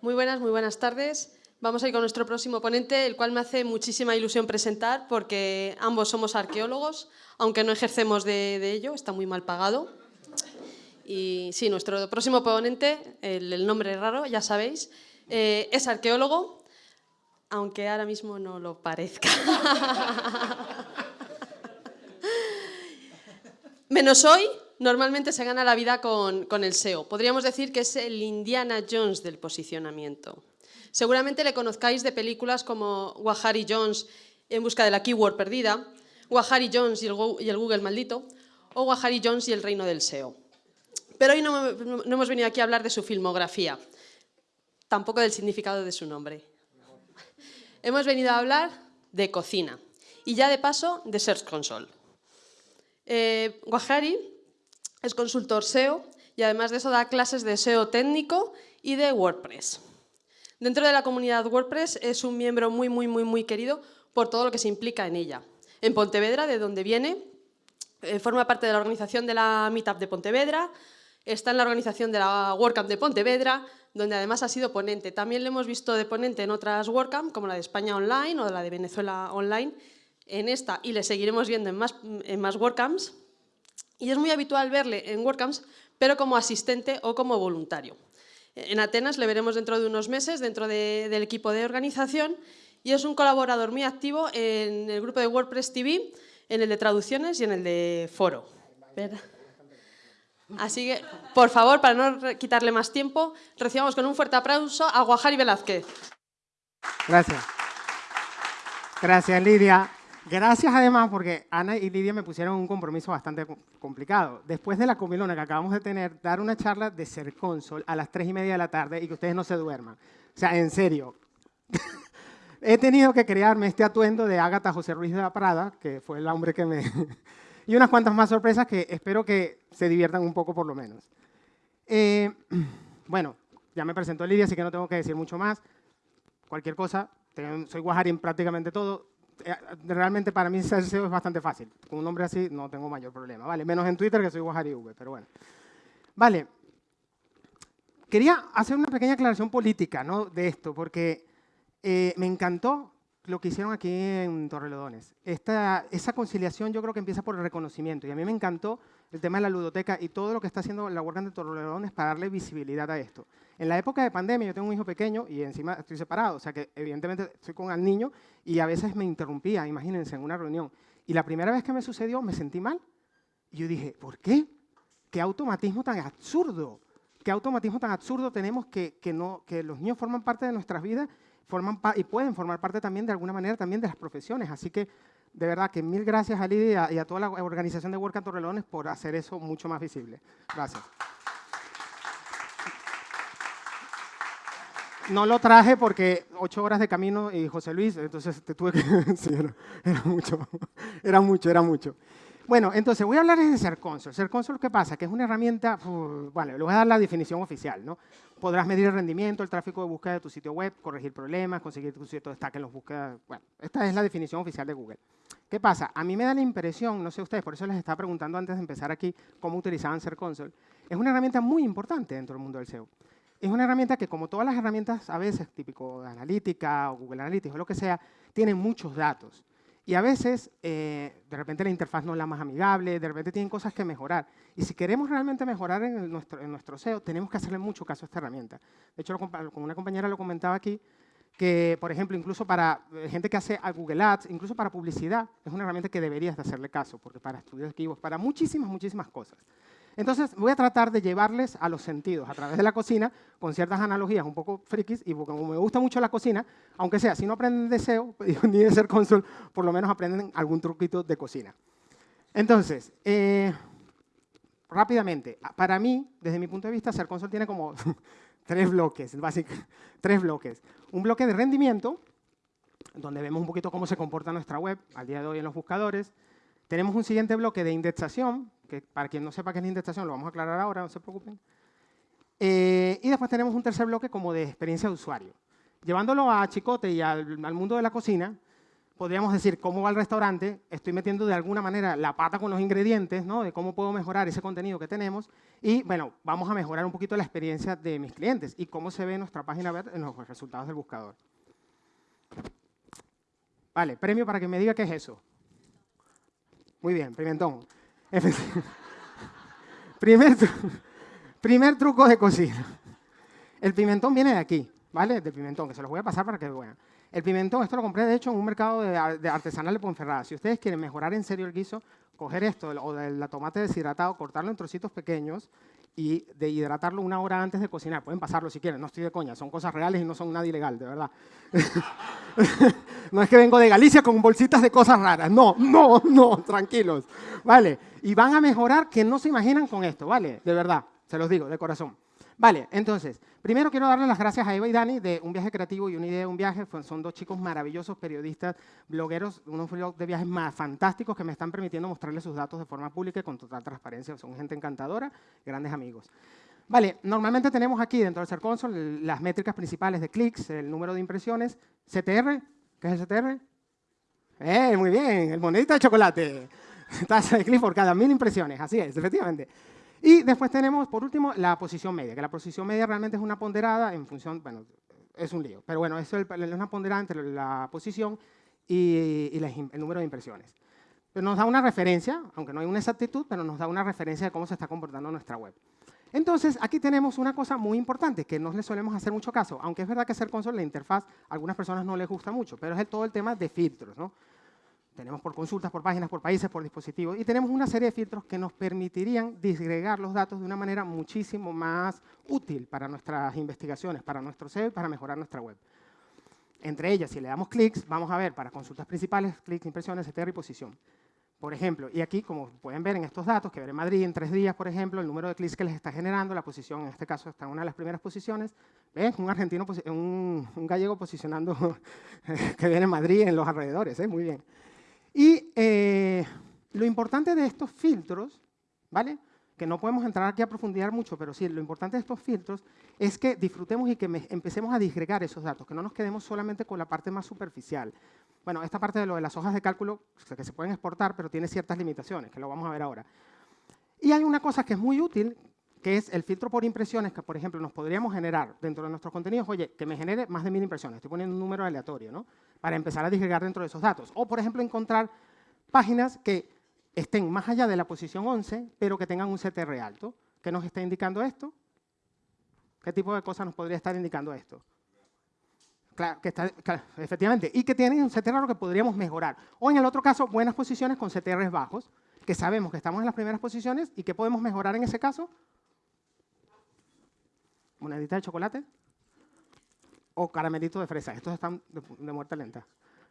Muy buenas, muy buenas tardes. Vamos a ir con nuestro próximo ponente, el cual me hace muchísima ilusión presentar porque ambos somos arqueólogos, aunque no ejercemos de, ello, está muy mal pagado. Y sí, nuestro próximo ponente, el, nombre raro, ya sabéis, eh, es arqueólogo, aunque ahora mismo no lo parezca. Menos hoy, normalmente se gana la vida con, el SEO. Podríamos decir que es el Indiana Jones del posicionamiento. Seguramente le conozcáis de películas como Wahari Jones en busca de la keyword perdida, Wahari Jones y el, Google maldito, o Wahari Jones y el reino del SEO. Pero hoy no, hemos venido aquí a hablar de su filmografía, tampoco del significado de su nombre. Hemos venido a hablar de cocina y ya de paso de Search Console. Eh, es consultor SEO y además de eso da clases de SEO técnico y de WordPress. Dentro de la comunidad WordPress es un miembro muy, muy, muy, muy querido por todo lo que se implica en ella. En Pontevedra, de donde viene, eh, forma parte de la organización de la Meetup de Pontevedra, está en la organización de la WordCamp de Pontevedra, donde además ha sido ponente. También lo hemos visto de ponente en otras WordCamp, como la de España Online o la de Venezuela Online, en esta y le seguiremos viendo en más, en. Y es muy habitual verle en WordCamps, pero como asistente o como voluntario. En Atenas le veremos dentro de unos meses, dentro del equipo de organización, y es un colaborador muy activo en el grupo de WordPress TV, en el de traducciones y en el de foro. Así que, por favor, para no quitarle más tiempo, recibamos con un fuerte aplauso a Guajari Velázquez. Gracias. Gracias, Lidia. Gracias además porque Ana y Lidia me pusieron un compromiso bastante complicado. Después de la comilona que acabamos de tener, dar una charla de ser cónsul a las tres y media de la tarde y que ustedes no se duerman. O sea, en serio. He tenido que crearme este atuendo de Ágata José Ruiz de la Prada, que fue el hombre que me... y unas cuantas más sorpresas que espero que se diviertan un poco por lo menos. Eh, bueno, ya me presentó Lidia, así que no tengo que decir mucho más. Cualquier cosa, soy guajari en prácticamente todo realmente para mí ser SEO es bastante fácil. Con un nombre así no tengo mayor problema, ¿vale? Menos en Twitter que soy Guajari V, pero bueno. Vale. Quería hacer una pequeña aclaración política ¿no? de esto, porque eh, me encantó lo que hicieron aquí en Torrelodones. Esta, esa conciliación yo creo que empieza por el reconocimiento, y a mí me encantó el tema de la ludoteca y todo lo que está haciendo la WordCamp de Torrelodones para darle visibilidad a esto. En la época de pandemia, yo tengo un hijo pequeño y encima estoy separado, o sea que evidentemente estoy con el niño y a veces me interrumpía, imagínense, en una reunión. Y la primera vez que me sucedió, me sentí mal. Y yo dije, ¿por qué? ¿Qué automatismo tan absurdo? ¿Qué automatismo tan absurdo tenemos que, que, no, que los niños forman parte de nuestras vidas forman y pueden formar parte también de alguna manera también de las profesiones? Así que de verdad que mil gracias a Lidia y a toda la organización de Work Torrelones por hacer eso mucho más visible. Gracias. no lo traje porque ocho horas de camino y José Luis, entonces te tuve que... sí, era, mucho, era mucho, era mucho. Bueno, entonces voy a hablar de Ser Console, ¿qué pasa? Que es una herramienta, vale, le voy a dar la definición oficial, ¿no? Podrás medir el rendimiento, el tráfico de búsqueda de tu sitio web, corregir problemas, conseguir tu sitio destaque en los búsquedas. Bueno, esta es la definición oficial de Google. ¿Qué pasa? A mí me da la impresión, no sé ustedes, por eso les estaba preguntando antes de empezar aquí cómo utilizaban Ser Console. Es una herramienta muy importante dentro del mundo del SEO es una herramienta que, como todas las herramientas, a veces, típico de analítica o Google Analytics o lo que sea, tienen muchos datos. Y a veces, eh, de repente, la interfaz no es la más amigable, de repente tienen cosas que mejorar. Y si queremos realmente mejorar en nuestro, en nuestro SEO, tenemos que hacerle mucho caso a esta herramienta. De hecho, con una compañera lo comentaba aquí, que, por ejemplo, incluso para eh, gente que hace a Google Ads, incluso para publicidad, es una herramienta que deberías de hacerle caso, porque para estudios archivos, para muchísimas, muchísimas cosas. Entonces, voy a tratar de llevarles a los sentidos a través de la cocina con ciertas analogías un poco frikis y como me gusta mucho la cocina, aunque sea, si no aprenden de SEO ni de ser cónsul, por lo menos aprenden algún truquito de cocina. Entonces, eh, rápidamente, para mí, desde mi punto de vista, ser cónsul tiene como tres bloques, básicamente, tres bloques. Un bloque de rendimiento, donde vemos un poquito cómo se comporta nuestra web al día de hoy en los buscadores. Tenemos un siguiente bloque de indexación, que para quien no sepa qué es la indexación, lo vamos a aclarar ahora, no se preocupen. Eh, y después tenemos un tercer bloque como de experiencia de usuario. Llevándolo a Chicote y al, mundo de la cocina, podríamos decir cómo va el restaurante, estoy metiendo de alguna manera la pata con los ingredientes, ¿no? de cómo puedo mejorar ese contenido que tenemos y bueno, vamos a mejorar un poquito la experiencia de mis clientes y cómo se ve nuestra página web en los resultados del buscador. Vale, premio para que me diga qué es eso. Muy bien, pimentón. primer, primer truco de cocina. El pimentón viene de aquí, ¿vale? De pimentón, que se los voy a pasar para que vean. El pimentón, esto lo compré de hecho en un mercado de, artesanal de Ponferrada. Si ustedes quieren mejorar en serio el guiso, coger esto o del tomate deshidratado, cortarlo en trocitos pequeños y de hidratarlo una hora antes de cocinar. Pueden pasarlo si quieren, no estoy de coña, son cosas reales y no son nada ilegal, de verdad. no es que vengo de Galicia con bolsitas de cosas raras, no, no, no, tranquilos, ¿vale? Y van a mejorar que no se imaginan con esto, ¿vale? De verdad, se los digo, de corazón. Vale, entonces, primero quiero darle las gracias a Eva y Dani de Un Viaje Creativo y Una Idea de un Viaje. Son dos chicos maravillosos, periodistas, blogueros, unos blogs de viajes más fantásticos que me están permitiendo mostrarles sus datos de forma pública y con total transparencia. Son gente encantadora, grandes amigos. Vale, normalmente tenemos aquí dentro del Ser Console las métricas principales de clics, el número de impresiones, CTR, ¿qué es el CTR? ¡Eh, muy bien! El monedito de chocolate. Tasa de clics por cada mil impresiones, así es, efectivamente. Y después tenemos, por último, la posición media, que la posición media realmente es una ponderada en función, bueno, es un lío, pero bueno, eso es una ponderada entre la posición y, el número de impresiones. Pero nos da una referencia, aunque no hay una exactitud, pero nos da una referencia de cómo se está comportando nuestra web. Entonces, aquí tenemos una cosa muy importante que no le solemos hacer mucho caso, aunque es verdad que ser console, la interfaz, a algunas personas no les gusta mucho, pero es todo el tema de filtros, ¿no? tenemos por consultas, por páginas, por países, por dispositivos, y tenemos una serie de filtros que nos permitirían disgregar los datos de una manera muchísimo más útil para nuestras investigaciones, para nuestro SEO y para mejorar nuestra web. Entre ellas, si le damos clics, vamos a ver para consultas principales, clics, impresiones, etc. y posición. Por ejemplo, y aquí, como pueden ver en estos datos, que veré Madrid en tres días, por ejemplo, el número de clics que les está generando, la posición, en este caso, está en una de las primeras posiciones. ¿Ven? Un argentino, un, gallego posicionando que viene en Madrid en los alrededores, ¿eh? muy bien. Y eh, lo importante de estos filtros, ¿vale? que no podemos entrar aquí a profundizar mucho, pero sí, lo importante de estos filtros es que disfrutemos y que empecemos a disgregar esos datos, que no nos quedemos solamente con la parte más superficial. Bueno, esta parte de lo de las hojas de cálculo, que se pueden exportar, pero tiene ciertas limitaciones, que lo vamos a ver ahora. Y hay una cosa que es muy útil, que es el filtro por impresiones, que por ejemplo nos podríamos generar dentro de nuestros contenidos, oye, que me genere más de mil impresiones, estoy poniendo un número aleatorio, ¿no? Para empezar a disgregar dentro de esos datos. O por ejemplo encontrar páginas que estén más allá de la posición 11, pero que tengan un CTR alto. ¿Qué nos está indicando esto? ¿Qué tipo de cosas nos podría estar indicando esto? Claro, que está, efectivamente, y que tienen un CTR que podríamos mejorar. O en el otro caso, buenas posiciones con CTRs bajos, que sabemos que estamos en las primeras posiciones y que podemos mejorar en ese caso monedita de chocolate o caramelito de fresa. Estos están de, muerte lenta.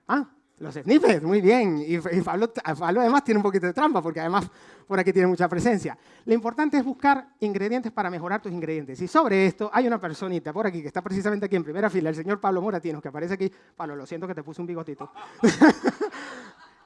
Ah, los snippets, muy bien. Y, Pablo, además tiene un poquito de trampa, porque además por aquí tiene mucha presencia. Lo importante es buscar ingredientes para mejorar tus ingredientes. Y sobre esto hay una personita por aquí, que está precisamente aquí en primera fila, el señor Pablo Moratinos, que aparece aquí. Pablo, lo siento que te puse un bigotito.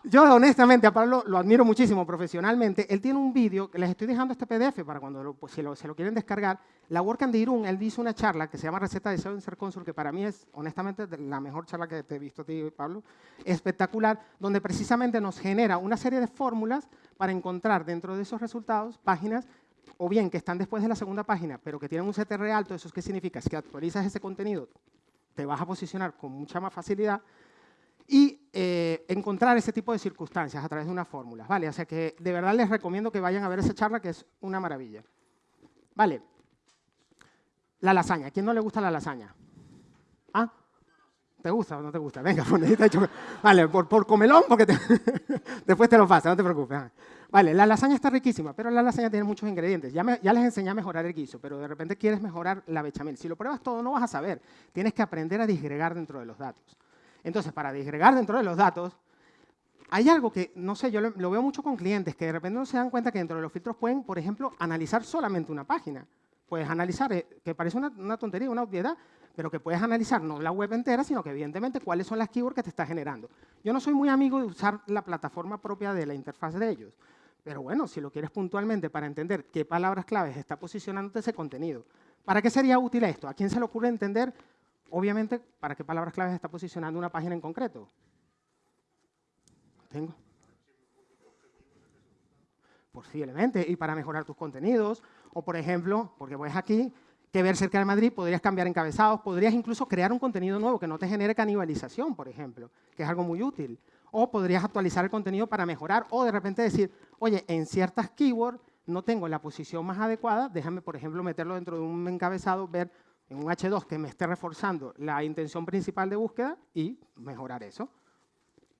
Yo honestamente a Pablo lo admiro muchísimo profesionalmente. Él tiene un vídeo, les estoy dejando este PDF para cuando pues, si lo, se lo quieren descargar. La WordCamp de Irún, él hizo una charla que se llama Receta de SEO en Ser que para mí es honestamente la mejor charla que te he visto a ti, Pablo. Espectacular, donde precisamente nos genera una serie de fórmulas para encontrar dentro de esos resultados páginas o bien que están después de la segunda página, pero que tienen un CTR alto, ¿eso qué significa? Es que actualizas ese contenido, te vas a posicionar con mucha más facilidad y eh, encontrar ese tipo de circunstancias a través de una fórmula. ¿vale? O sea que de verdad les recomiendo que vayan a ver esa charla que es una maravilla. Vale. La lasaña. ¿A quién no le gusta la lasaña? ¿Ah? ¿Te gusta o no te gusta? Venga, ponedita hecho. Vale, por, por comelón, porque después te lo pasa, no te preocupes. Vale, la lasaña está riquísima, pero la lasaña tiene muchos ingredientes. Ya, ya les enseñé a mejorar el guiso, pero de repente quieres mejorar la bechamel. Si lo pruebas todo, no vas a saber. Tienes que aprender a disgregar dentro de los datos. Entonces, para disgregar dentro de los datos, hay algo que, no sé, yo lo, veo mucho con clientes, que de repente no se dan cuenta que dentro de los filtros pueden, por ejemplo, analizar solamente una página. Puedes analizar, eh, que parece una, tontería, una obviedad, pero que puedes analizar no la web entera, sino que evidentemente cuáles son las keywords que te está generando. Yo no soy muy amigo de usar la plataforma propia de la interfaz de ellos, pero bueno, si lo quieres puntualmente para entender qué palabras claves está posicionando ese contenido. ¿Para qué sería útil esto? ¿A quién se le ocurre entender Obviamente, ¿para qué palabras claves está posicionando una página en concreto? Tengo. Posiblemente, y para mejorar tus contenidos, o por ejemplo, porque ves aquí, que ver cerca de Madrid, podrías cambiar encabezados, podrías incluso crear un contenido nuevo que no te genere canibalización, por ejemplo, que es algo muy útil. O podrías actualizar el contenido para mejorar, o de repente decir, oye, en ciertas keywords no tengo la posición más adecuada, déjame, por ejemplo, meterlo dentro de un encabezado, ver en un H2 que me esté reforzando la intención principal de búsqueda y mejorar eso.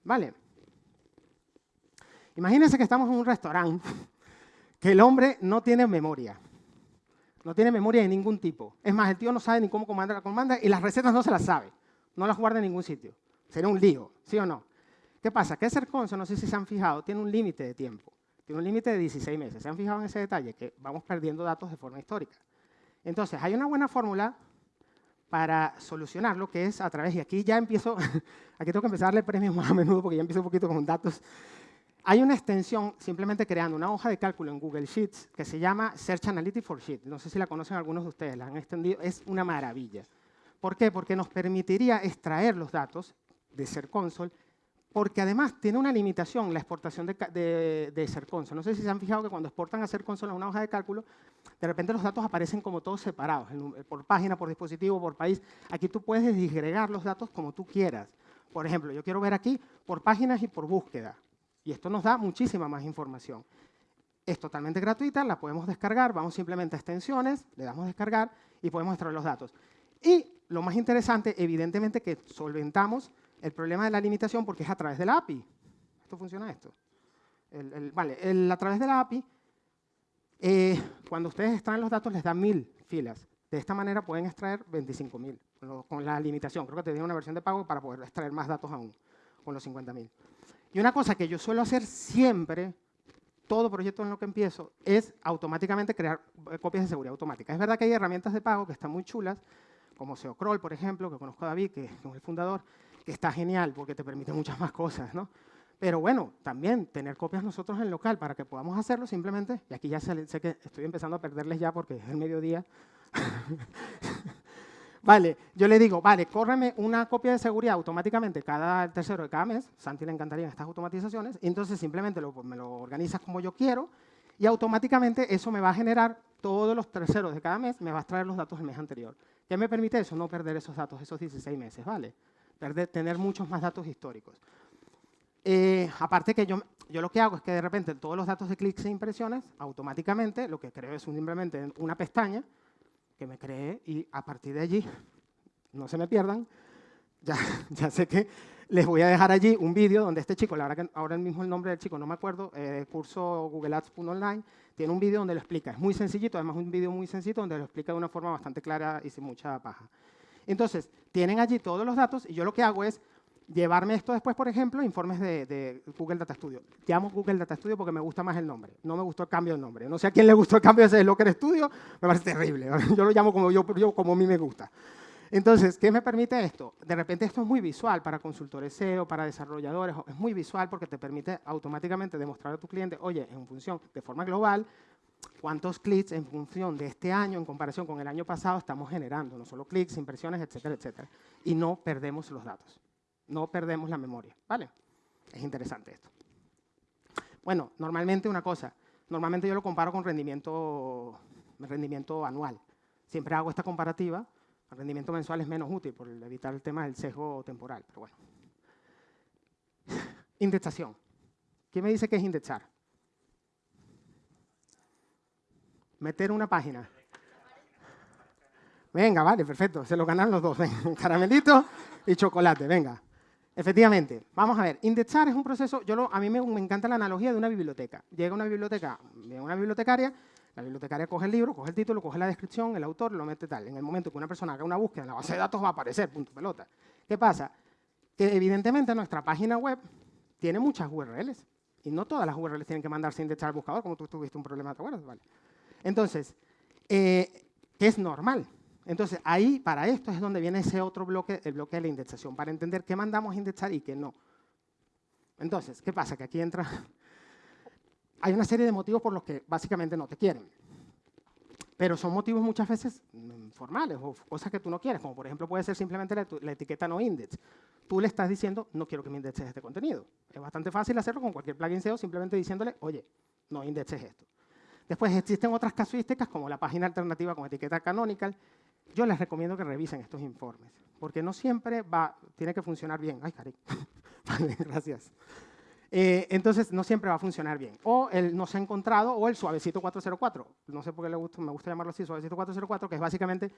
¿Vale? Imagínense que estamos en un restaurante, que el hombre no tiene memoria. No tiene memoria de ningún tipo. Es más, el tío no sabe ni cómo comandar la comanda y las recetas no se las sabe. No las guarda en ningún sitio. Sería un lío, ¿sí o no? ¿Qué pasa? Que ese no sé si se han fijado, tiene un límite de tiempo. Tiene un límite de 16 meses. ¿Se han fijado en ese detalle? Que vamos perdiendo datos de forma histórica. Entonces, hay una buena fórmula para solucionarlo, que es a través, y aquí ya empiezo, aquí tengo que empezar a darle premios más a menudo porque ya empiezo un poquito con datos. Hay una extensión simplemente creando una hoja de cálculo en Google Sheets que se llama Search Analytics for Sheets. No sé si la conocen algunos de ustedes, la han extendido, es una maravilla. ¿Por qué? Porque nos permitiría extraer los datos de Ser Console porque además tiene una limitación la exportación de, de, de Ser Console. No sé si se han fijado que cuando exportan a Ser Console a una hoja de cálculo, de repente los datos aparecen como todos separados, por página, por dispositivo, por país. Aquí tú puedes disgregar los datos como tú quieras. Por ejemplo, yo quiero ver aquí por páginas y por búsqueda. Y esto nos da muchísima más información. Es totalmente gratuita, la podemos descargar, vamos simplemente a extensiones, le damos descargar y podemos extraer los datos. Y lo más interesante, evidentemente, que solventamos el problema de la limitación porque es a través de la API. ¿Esto funciona esto? vale, a través de la API, eh, cuando ustedes extraen los datos les dan mil filas. De esta manera pueden extraer 25.000 con la limitación. Creo que te una versión de pago para poder extraer más datos aún con los 50.000. Y una cosa que yo suelo hacer siempre, todo proyecto en lo que empiezo, es automáticamente crear eh, copias de seguridad automática. Es verdad que hay herramientas de pago que están muy chulas, como SEOcrawl, por ejemplo, que conozco a David, que es el fundador, que está genial porque te permite muchas más cosas, ¿no? Pero bueno, también tener copias nosotros en local para que podamos hacerlo simplemente, y aquí ya sé, que estoy empezando a perderles ya porque es el mediodía. vale, yo le digo, vale, córreme una copia de seguridad automáticamente cada tercero de cada mes, Santi le encantarían estas automatizaciones, y entonces simplemente lo, me lo organizas como yo quiero, y automáticamente eso me va a generar todos los terceros de cada mes, me va a extraer los datos del mes anterior. ¿Qué me permite eso? No perder esos datos, esos 16 meses, ¿vale? Tener muchos más datos históricos. Eh, aparte que yo, yo lo que hago es que de repente todos los datos de clics e impresiones, automáticamente lo que creo es simplemente una pestaña que me cree y a partir de allí, no se me pierdan, ya, ya sé que les voy a dejar allí un vídeo donde este chico, la verdad que ahora mismo el nombre del chico no me acuerdo, eh, curso Google Ads.online, tiene un vídeo donde lo explica. Es muy sencillito, además un vídeo muy sencillo donde lo explica de una forma bastante clara y sin mucha paja. Entonces, tienen allí todos los datos y yo lo que hago es llevarme esto después, por ejemplo, informes de, Google Data Studio. Llamo Google Data Studio porque me gusta más el nombre. No me gustó el cambio de nombre. No sé a quién le gustó el cambio de ese Locker Studio, me parece terrible. Yo lo llamo como, yo, como a mí me gusta. Entonces, ¿qué me permite esto? De repente esto es muy visual para consultores SEO, para desarrolladores. Es muy visual porque te permite automáticamente demostrar a tu cliente, oye, en función, de forma global, cuántos clics en función de este año en comparación con el año pasado estamos generando, no solo clics, impresiones, etcétera, etcétera. Y no perdemos los datos, no perdemos la memoria, ¿vale? Es interesante esto. Bueno, normalmente una cosa, normalmente yo lo comparo con rendimiento, rendimiento anual. Siempre hago esta comparativa, el rendimiento mensual es menos útil por evitar el tema del sesgo temporal, pero bueno. Indexación. ¿Quién me dice qué es indexar? Meter una página. Venga, vale, perfecto. Se lo ganan los dos. caramelito y chocolate, venga. Efectivamente, vamos a ver, indexar es un proceso, yo a mí me, encanta la analogía de una biblioteca. Llega una biblioteca, una bibliotecaria, la bibliotecaria coge el libro, coge el título, coge la descripción, el autor, lo mete tal. En el momento que una persona haga una búsqueda en la base de datos va a aparecer, punto pelota. ¿Qué pasa? Que evidentemente nuestra página web tiene muchas URLs. Y no todas las URLs tienen que mandarse a indexar al buscador, como tú tuviste un problema, ¿te acuerdas? Vale. Entonces, eh, es normal. Entonces, ahí, para esto es donde viene ese otro bloque, el bloque de la indexación, para entender qué mandamos a indexar y qué no. Entonces, ¿qué pasa? Que aquí entra... Hay una serie de motivos por los que básicamente no te quieren. pero son motivos muchas veces mm, formales o cosas que tú no quieres, como por ejemplo puede ser simplemente la, etiqueta no index. Tú le estás diciendo, no quiero que me indexes este contenido. Es bastante fácil hacerlo con cualquier plugin SEO, simplemente diciéndole, oye, no indexes esto. Después existen otras casuísticas como la página alternativa con etiqueta canonical. Yo les recomiendo que revisen estos informes, porque no siempre va, tiene que funcionar bien. Ay, cari. vale, gracias. Eh, entonces no siempre va a funcionar bien. O el no se ha encontrado o el suavecito 404. No sé por qué le gusta, me gusta llamarlo así, suavecito 404, que es básicamente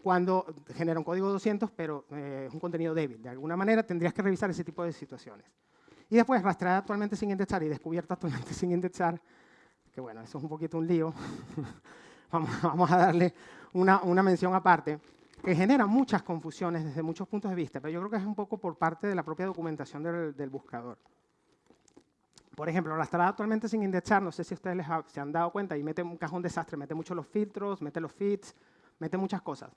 cuando genera un código 200, pero eh, es un contenido débil. De alguna manera tendrías que revisar ese tipo de situaciones. Y después, rastreada actualmente sin indexar y descubierta actualmente sin indexar, que bueno, eso es un poquito un lío. vamos, vamos, a darle una, una mención aparte que genera muchas confusiones desde muchos puntos de vista, pero yo creo que es un poco por parte de la propia documentación del, del buscador. Por ejemplo, arrastrada actualmente sin indexar, no sé si ustedes se han dado cuenta, y mete un cajón desastre, mete mucho los filtros, mete los feeds, mete muchas cosas.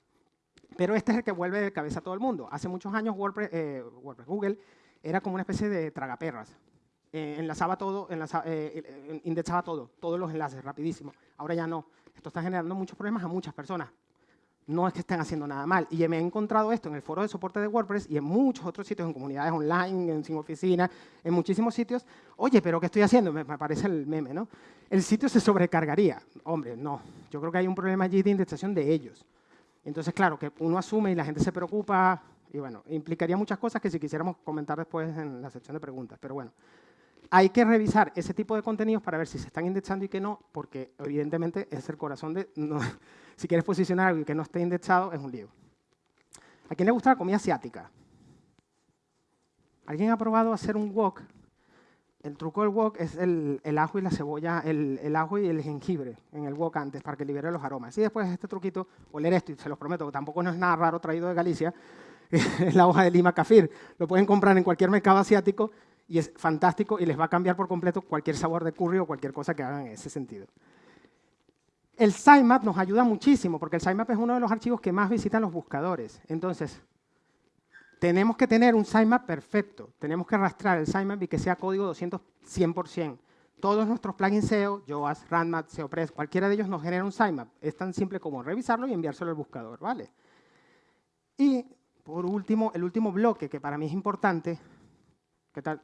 Pero este es el que vuelve de cabeza a todo el mundo. Hace muchos años WordPress, eh, Google era como una especie de tragaperras. Eh, enlazaba todo, eh, indexaba todo, todos los enlaces, rapidísimo. Ahora ya no. Esto está generando muchos problemas a muchas personas no es que estén haciendo nada mal. Y me he encontrado esto en el foro de soporte de WordPress y en muchos otros sitios, en comunidades online, en sin oficina, en muchísimos sitios. Oye, pero ¿qué estoy haciendo? Me, parece el meme, ¿no? El sitio se sobrecargaría. Hombre, no. Yo creo que hay un problema allí de indexación de ellos. Entonces, claro, que uno asume y la gente se preocupa, y bueno, implicaría muchas cosas que si quisiéramos comentar después en la sección de preguntas. Pero bueno, hay que revisar ese tipo de contenidos para ver si se están indexando y que no, porque evidentemente es el corazón de... si quieres posicionar algo y que no esté indexado, es un lío. ¿A quién le gusta la comida asiática? ¿Alguien ha probado hacer un wok? El truco del wok es el, ajo y la cebolla, el, ajo y el jengibre en el wok antes para que libere los aromas. Y después este truquito, oler esto, y se los prometo, tampoco no es nada raro traído de Galicia, es la hoja de lima kafir. Lo pueden comprar en cualquier mercado asiático y es fantástico y les va a cambiar por completo cualquier sabor de curry o cualquier cosa que hagan en ese sentido. El sitemap nos ayuda muchísimo porque el sitemap es uno de los archivos que más visitan los buscadores. Entonces, tenemos que tener un sitemap perfecto. Tenemos que arrastrar el sitemap y que sea código 200 100%. Todos nuestros plugins SEO, Yoast, Randmat, SEOpress, cualquiera de ellos nos genera un sitemap. Es tan simple como revisarlo y enviárselo al buscador, ¿vale? Y por último, el último bloque que para mí es importante, ¿qué tal?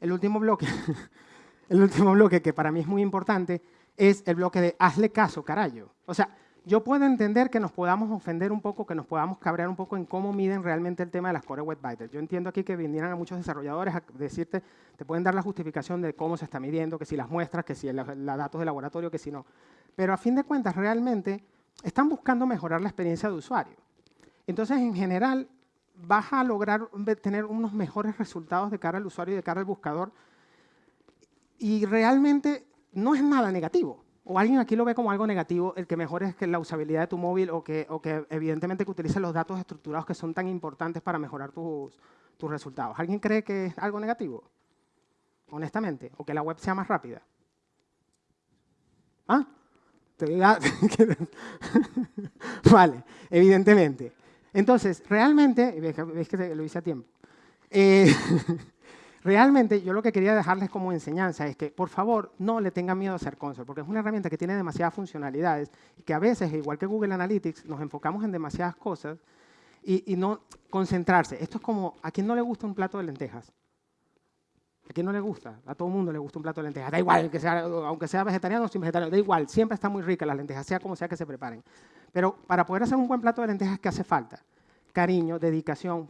el último bloque, el último bloque que para mí es muy importante es el bloque de hazle caso, carayo. O sea, yo puedo entender que nos podamos ofender un poco, que nos podamos cabrear un poco en cómo miden realmente el tema de las Core Web Vitals. Yo entiendo aquí que vinieran a muchos desarrolladores a decirte, te pueden dar la justificación de cómo se está midiendo, que si las muestras, que si los datos de laboratorio, que si no. Pero a fin de cuentas, realmente están buscando mejorar la experiencia de usuario. Entonces, en general, vas a lograr tener unos mejores resultados de cara al usuario y de cara al buscador. Y realmente no es nada negativo. O alguien aquí lo ve como algo negativo, el que mejore es que la usabilidad de tu móvil o que, o que evidentemente que utilices los datos estructurados que son tan importantes para mejorar tus, tus resultados. ¿Alguien cree que es algo negativo? Honestamente. ¿O que la web sea más rápida? ¿Ah? vale, evidentemente. Entonces, realmente, ves que lo hice a tiempo. Eh, Realmente yo lo que quería dejarles como enseñanza es que, por favor, no le tengan miedo a hacer console, porque es una herramienta que tiene demasiadas funcionalidades y que a veces, igual que Google Analytics, nos enfocamos en demasiadas cosas y, no concentrarse. Esto es como, ¿a quién no le gusta un plato de lentejas? ¿A quién no le gusta? A todo el mundo le gusta un plato de lentejas. Da igual, que sea, aunque sea vegetariano o sin vegetariano, da igual, siempre está muy rica las lentejas, sea como sea que se preparen. Pero para poder hacer un buen plato de lentejas, ¿qué hace falta? Cariño, dedicación,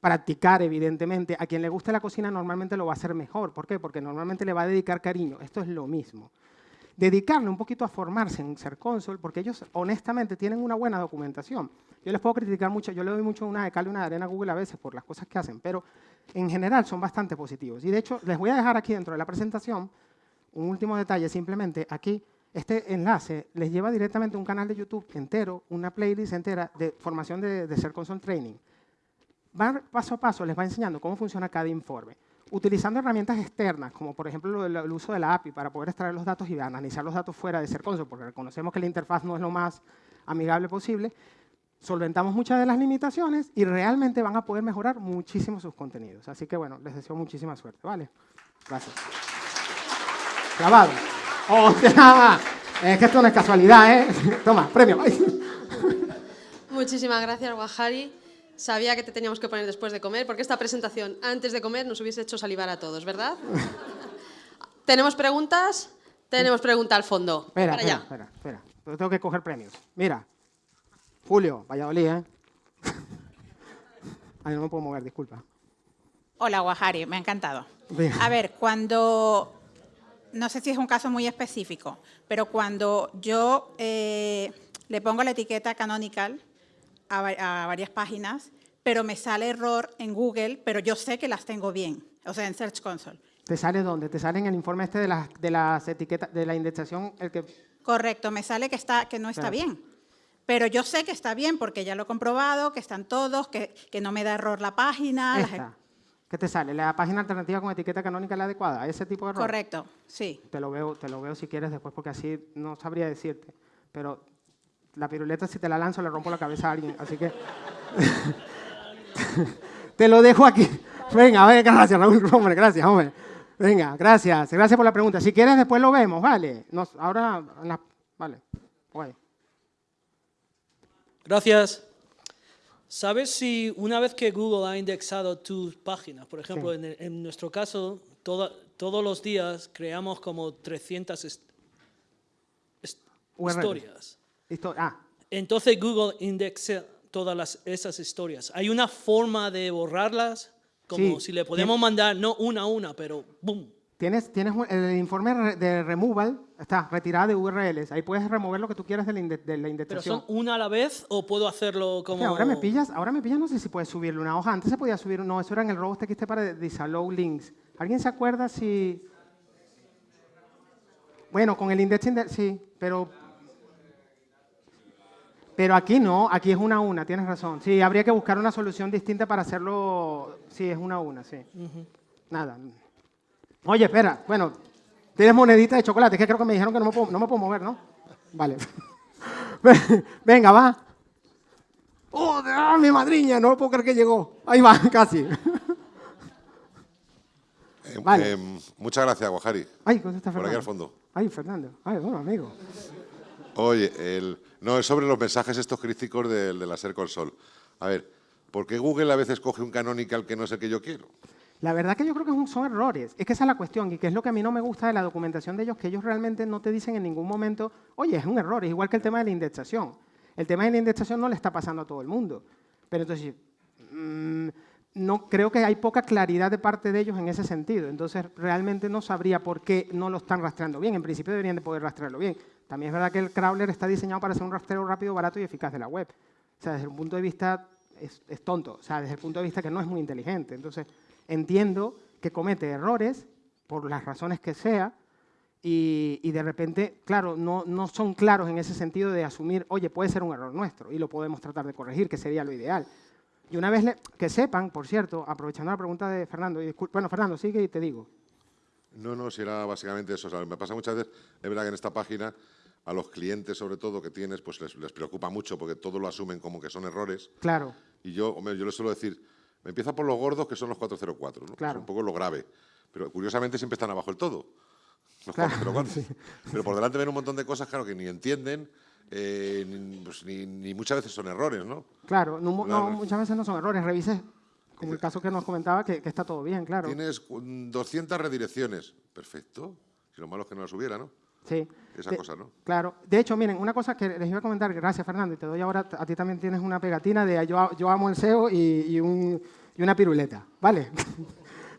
practicar, evidentemente. A quien le guste la cocina normalmente lo va a hacer mejor. ¿Por qué? Porque normalmente le va a dedicar cariño. Esto es lo mismo. Dedicarle un poquito a formarse en ser cónsul, porque ellos honestamente tienen una buena documentación. Yo les puedo criticar mucho, yo le doy mucho una de cal y una de arena a Google a veces por las cosas que hacen, pero en general son bastante positivos. Y de hecho, les voy a dejar aquí dentro de la presentación un último detalle, simplemente aquí este enlace les lleva directamente a un canal de YouTube entero, una playlist entera de formación de, de Ser Console Training va paso a paso, les va enseñando cómo funciona cada informe, utilizando herramientas externas, como por ejemplo el uso de la API para poder extraer los datos y analizar los datos fuera de ser console, porque reconocemos que la interfaz no es lo más amigable posible, solventamos muchas de las limitaciones y realmente van a poder mejorar muchísimo sus contenidos. Así que bueno, les deseo muchísima suerte, ¿vale? Gracias. Grabado. ¡Oh, Es que esto no es casualidad, ¿eh? Toma, premio. Muchísimas gracias, Guajari. Sabía que te teníamos que poner después de comer, porque esta presentación antes de comer nos hubiese hecho salivar a todos, ¿verdad? ¿Tenemos preguntas? Tenemos pregunta al fondo. Espera, Para espera, allá. espera, espera. Tengo que coger premios. Mira. Julio, Valladolid, ¿eh? Ay, no me puedo mover, disculpa. Hola, Guajari, me ha encantado. Bien. A ver, cuando, no sé si es un caso muy específico, pero cuando yo eh, le pongo la etiqueta canonical a, va- a varias páginas, pero me sale error en Google, pero yo sé que las tengo bien, o sea, en Search Console. ¿Te sale dónde? ¿Te sale en el informe este de las, de las etiquetas, de la indexación? El que... Correcto, me sale que, está, que no está Claro. bien. Pero yo sé que está bien porque ya lo he comprobado, que están todos, que, que no me da error la página. las-. ¿Qué te sale? ¿La página alternativa con etiqueta canónica es la adecuada? ¿Ese tipo de error? Correcto, sí. Te lo veo, te lo veo si quieres después, porque así no sabría decirte. Pero la piruleta, si te la lanzo, le rompo la cabeza a alguien. Así que. te lo dejo aquí. Venga, venga, gracias, Raúl. Hombre, gracias, hombre. Venga, gracias. Gracias por la pregunta. Si quieres, después lo vemos, ¿vale? Nos- ahora, vale. Guay. Gracias. ¿Sabes si una vez que Google ha indexado tus páginas, por ejemplo, en, el- en nuestro caso, toda- todos los días creamos como 300 est- est- URLs. historias. Ah, Entonces Google indexa todas las- esas historias. ¿Hay una forma de borrarlas? Como Sí, si le podemos mandar, no una a una, pero ¡boom! Tienes, tienes el informe de removal, está, retirada de URLs. Ahí puedes remover lo que tú quieras de la, inde- de la ¿Pero son una a la vez o puedo hacerlo como...? Ahora me pillas, ahora me pillas, no sé si puedes subirle una hoja. Antes se podía subir, no, eso era en el robot TXT para disallow links. ¿Alguien se acuerda si...? Bueno, con el indexing, de- sí, pero... Pero aquí no, aquí es una a una, tienes razón. Sí, habría que buscar una solución distinta para hacerlo... Sí, es una a una, sí. Nada. Oye, espera, bueno, tienes monedita de chocolate, es que creo que me dijeron que no me puedo, no me puedo mover, ¿no? Vale. Venga, va. ¡Oh, mi madriña! No puedo creer que llegó. Ahí va, casi. Eh, Vale. eh, muchas gracias, Guajari. Ay, ¿dónde está Por Fernando? aquí al fondo. Ay, Fernando. Ay, bueno, amigo. Oye, el, no, es sobre los mensajes estos críticos de, de la Ser Console. A ver, ¿por qué Google a veces coge un canonical que no es el que yo quiero? La verdad que yo creo que son errores. Es que esa es la cuestión y que es lo que a mí no me gusta de la documentación de ellos, que ellos realmente no te dicen en ningún momento, oye, es un error, es igual que el tema de la indexación. El tema de la indexación no le está pasando a todo el mundo. Pero entonces, mm, no, creo que hay poca claridad de parte de ellos en ese sentido. Entonces, realmente no sabría por qué no lo están rastreando bien. En principio deberían de poder rastrearlo bien. También es verdad que el crawler está diseñado para hacer un rastreo rápido, barato y eficaz de la web. O sea, desde un punto de vista es, es tonto, o sea, desde el punto de vista que no es muy inteligente. Entonces, entiendo que comete errores por las razones que sea y, y de repente, claro, no, no son claros en ese sentido de asumir, oye, puede ser un error nuestro y lo podemos tratar de corregir, que sería lo ideal. Y una vez le- que sepan, por cierto, aprovechando la pregunta de Fernando, y bueno, Fernando, sigue y te digo. No, no, si era básicamente eso. O sea, me pasa muchas veces, es verdad que en esta página a los clientes, sobre todo, que tienes, pues les, les preocupa mucho porque todo lo asumen como que son errores. Claro, Y yo, hombre, yo les suelo decir, empieza por los gordos, que son los 404, ¿no? Claro. Es un poco lo grave. Pero curiosamente siempre están abajo del todo. Los Claro, 404. Pero por delante ven un montón de cosas, claro, que ni entienden, eh, ni, pues, ni- ni muchas veces son errores, ¿no? claro, no, no, muchas veces no son errores, revises, como el caso que nos comentaba, que, que está todo bien, claro. Tienes cu- 200 redirecciones. Perfecto. Si lo malo es que no las hubiera, ¿no? Sí. Esa De- cosa, ¿no? Claro. De hecho, miren, una cosa que les iba a comentar, gracias Fernando, y te doy ahora, a ti también tienes una pegatina de yo, yo amo el SEO y, y un- y una piruleta, ¿vale?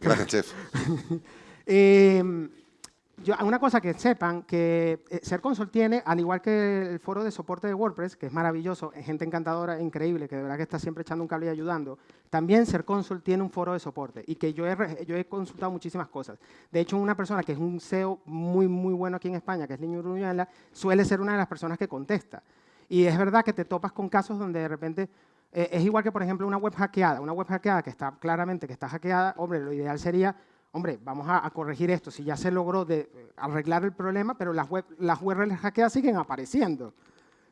Gracias, chef. Eh, yo- una cosa que sepan, que eh, Ser Console tiene, al igual que el foro de soporte de WordPress, que es maravilloso, gente encantadora, increíble, que de verdad que está siempre echando un cable y ayudando, también Ser Console tiene un foro de soporte y que yo he, yo he consultado muchísimas cosas. De hecho, una persona que es un SEO muy, muy bueno aquí en España, que es Niño Uruñuela, suele ser una de las personas que contesta. Y es verdad que te topas con casos donde de repente eh, es igual que, por ejemplo, una web hackeada. Una web hackeada que está claramente que está hackeada, hombre, lo ideal sería, hombre, vamos a, corregir esto. Si ya se logró eh, arreglar el problema, pero las, web, las URLs hackeadas siguen apareciendo.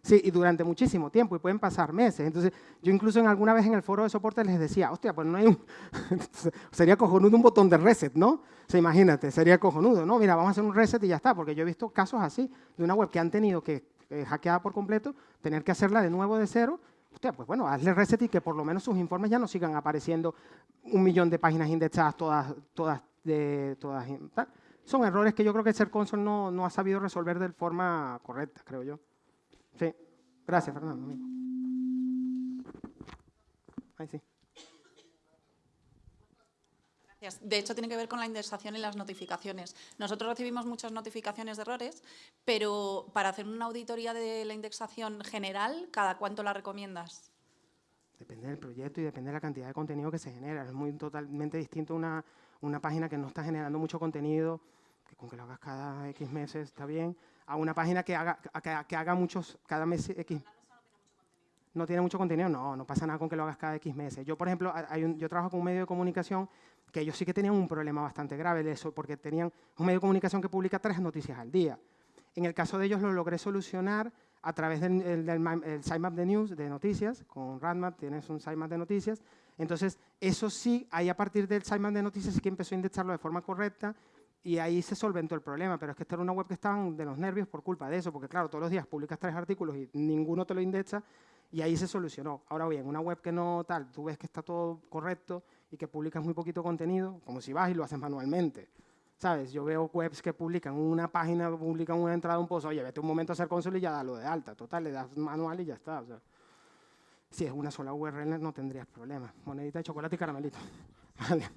Sí, y durante muchísimo tiempo, y pueden pasar meses. Entonces, yo incluso en alguna vez en el foro de soporte les decía, hostia, pues no hay un... sería cojonudo un botón de reset, ¿no? O imagínate, sería cojonudo, ¿no? Mira, vamos a hacer un reset y ya está, porque yo he visto casos así, de una web que han tenido que, eh, hackeada por completo, tener que hacerla de nuevo de cero, hostia, pues bueno, hazle reset y que por lo menos sus informes ya no sigan apareciendo un millón de páginas indexadas todas, todas, de, todas, tal. Son errores que yo creo que el Console no, no ha sabido resolver de forma correcta, creo yo. Sí. Gracias, Fernando. Ahí sí. De hecho, tiene que ver con la indexación y las notificaciones. Nosotros recibimos muchas notificaciones de errores, pero para hacer una auditoría de la indexación general, ¿cada cuánto la recomiendas? Depende del proyecto y depende de la cantidad de contenido que se genera. Es muy totalmente distinto una, una página que no está generando mucho contenido, que con que lo hagas cada X meses está bien, a una página que haga, que, que haga muchos, cada mes X. No tiene mucho contenido, no, no pasa nada con que lo hagas cada X meses. Yo, por ejemplo, hay un, yo trabajo con un medio de comunicación que ellos sí que tenían un problema bastante grave de eso, porque tenían un medio de comunicación que publica tres noticias al día. En el caso de ellos lo logré solucionar a través del, del, sitemap de news, de noticias, con Radmap tienes un sitemap de noticias. Entonces, eso sí, ahí a partir del sitemap de noticias sí que empezó a indexarlo de forma correcta y ahí se solventó el problema, pero es que esta era una web que estaban de los nervios por culpa de eso, porque claro, todos los días publicas tres artículos y ninguno te lo indexa, y ahí se solucionó. Ahora bien, una web que no tal, tú ves que está todo correcto y que publicas muy poquito contenido, como si vas y lo haces manualmente. ¿Sabes? Yo veo webs que publican una página, publican una entrada, un post, oye, vete un momento a hacer console y ya dalo de alta. Total, le das manual y ya está. O sea, si es una sola URL no tendrías problemas. Monedita de chocolate y caramelito. Vale.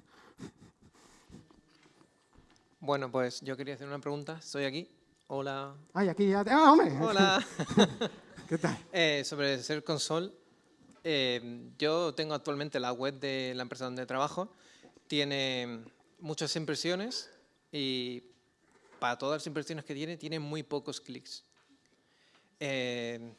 Bueno, pues yo quería hacer una pregunta. Estoy aquí. Hola. Ay, aquí ya. ¡Ah, hombre! Hola. ¿Qué tal? Eh, sobre Ser Console, eh, yo tengo actualmente la web de la empresa donde trabajo. Tiene muchas impresiones y para todas las impresiones que tiene, tiene muy pocos clics. Eh,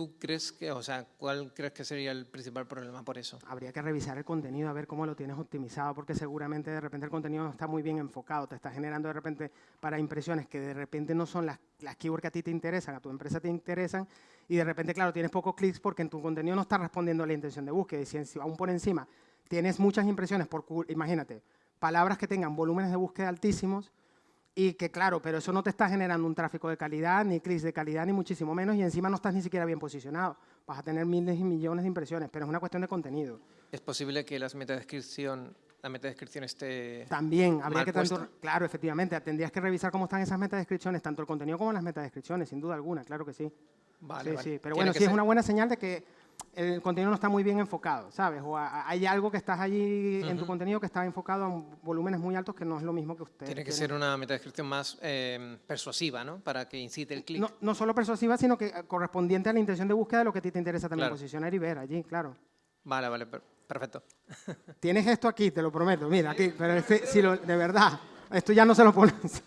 ¿Tú crees que, o sea, cuál crees que sería el principal problema por eso? Habría que revisar el contenido, a ver cómo lo tienes optimizado, porque seguramente de repente el contenido no está muy bien enfocado, te está generando de repente para impresiones que de repente no son las, las keywords que a ti te interesan, a tu empresa te interesan, y de repente, claro, tienes pocos clics porque en tu contenido no está respondiendo a la intención de búsqueda, y si aún por encima tienes muchas impresiones, por, imagínate, palabras que tengan volúmenes de búsqueda altísimos, y que claro, pero eso no te está generando un tráfico de calidad, ni clics de calidad, ni muchísimo menos, y encima no estás ni siquiera bien posicionado. Vas a tener miles y millones de impresiones, pero es una cuestión de contenido. ¿Es posible que las metadescripción, la metadescripción esté También, habría mal que tanto, puesta? claro, efectivamente, tendrías que revisar cómo están esas metadescripciones, tanto el contenido como las metadescripciones, sin duda alguna, claro que sí. Vale, sí, vale. sí, pero Tiene bueno, sí es ser- una buena señal de que el contenido no está muy bien enfocado, ¿sabes? O a- hay algo que estás allí en tu contenido que está enfocado a volúmenes muy altos que no es lo mismo que usted. Tiene que ser una metadescripción más eh, persuasiva, ¿no? Para que incite el clic. No, no solo persuasiva, sino que eh, correspondiente a la intención de búsqueda de lo que a ti te interesa también Claro. posicionar y ver allí, claro. Vale, vale, per- perfecto. Tienes esto aquí, te lo prometo, mira, aquí, pero este, si lo- de verdad, esto ya no se lo pones.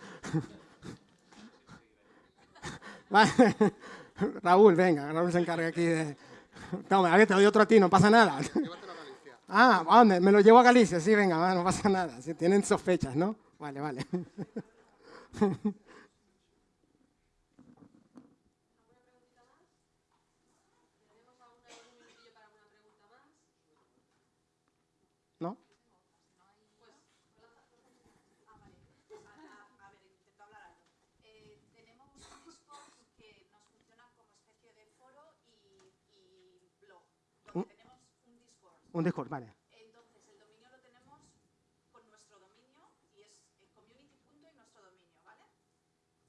Vale. Raúl, venga, Raúl se encarga aquí de... Toma, a ver, te doy otro a ti, no pasa nada. Ah, ¿a dónde? Me lo llevo a Galicia, sí, venga, no pasa nada. Si tienen sospechas, ¿no? Vale, vale. ¿No? Eh, tenemos un Discord que nos funciona como especie de foro y, y blog, donde tenemos un Discord. Un Discord, vale. Entonces, el dominio lo tenemos con nuestro dominio y es eh, community punto y nuestro dominio, ¿vale?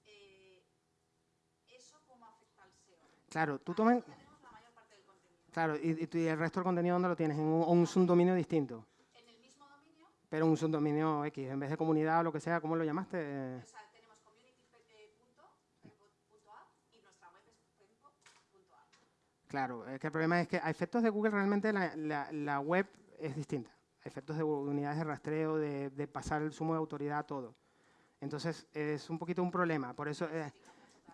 Eh, ¿Eso cómo afecta al SEO? Claro, tú tomas... Del contenido. Claro, y, y el resto del contenido, ¿dónde lo tienes? En un, un subdominio distinto. En el mismo dominio, Pero un subdominio X, en vez de comunidad o lo que sea, ¿cómo lo llamaste? Eh, o sea, tenemos community eh, punto, punto app y nuestra web es penco punto app. Claro, es que el problema es que a efectos de Google realmente la, web es distinta. A efectos de unidades de rastreo, de, pasar el sumo de autoridad a todo. Entonces es un poquito un problema. Por eso, eh,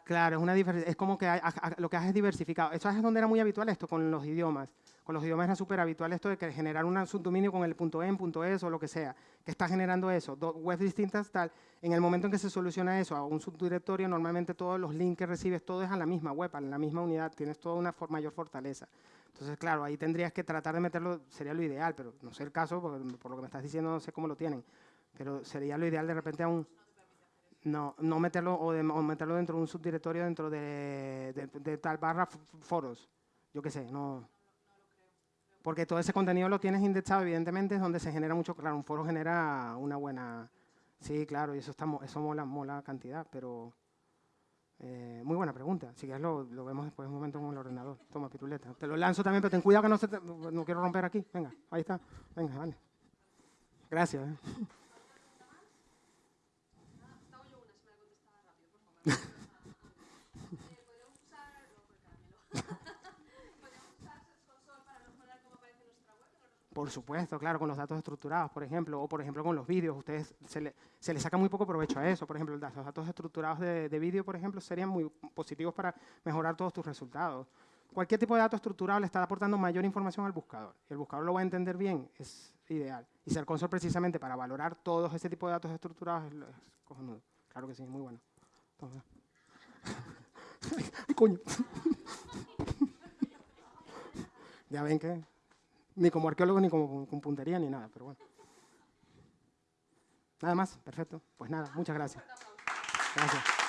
claro, es, una es como que hay- lo que haces es diversificado. Eso es donde era muy habitual esto con los idiomas. Con los idiomas era súper habitual esto de que generar un subdominio con el punto .en, punto .es o lo que sea, que está generando eso, dos webs distintas, tal. En el momento en que se soluciona eso a un subdirectorio, normalmente todos los links que recibes, todo es a la misma web, a la misma unidad, tienes toda una mayor fortaleza. Entonces, claro, ahí tendrías que tratar de meterlo, sería lo ideal, pero no sé el caso, porque por lo que me estás diciendo no sé cómo lo tienen, pero sería lo ideal de repente a un no, no meterlo o, meterlo dentro de un subdirectorio dentro de, de, tal barra foros. Yo qué sé, no. Porque todo ese contenido lo tienes indexado, evidentemente, es donde se genera mucho. Claro, un foro genera una buena. Sí, claro, y eso, está, eso mola, mola cantidad, pero. Eh, muy buena pregunta. Si quieres, lo, lo, vemos después un momento con el ordenador. Toma, piruleta. Te lo lanzo también, pero ten cuidado que no se no quiero romper aquí. Venga, ahí está. Venga, vale. Gracias. ¿eh? Por supuesto, claro, con los datos estructurados, por ejemplo, o por ejemplo con los vídeos, ustedes se le, saca muy poco provecho a eso. Por ejemplo, los datos estructurados de, de vídeo, por ejemplo, serían muy positivos para mejorar todos tus resultados. Cualquier tipo de dato estructurado le está aportando mayor información al buscador. El buscador lo va a entender bien, es ideal. Y ser console precisamente para valorar todos ese tipo de datos estructurados es, cojonudo. Claro que sí, muy bueno. coño! ya ven que ni como arqueólogo, ni como con puntería, ni nada, pero bueno. Nada más, perfecto. Pues nada, muchas gracias. Gracias.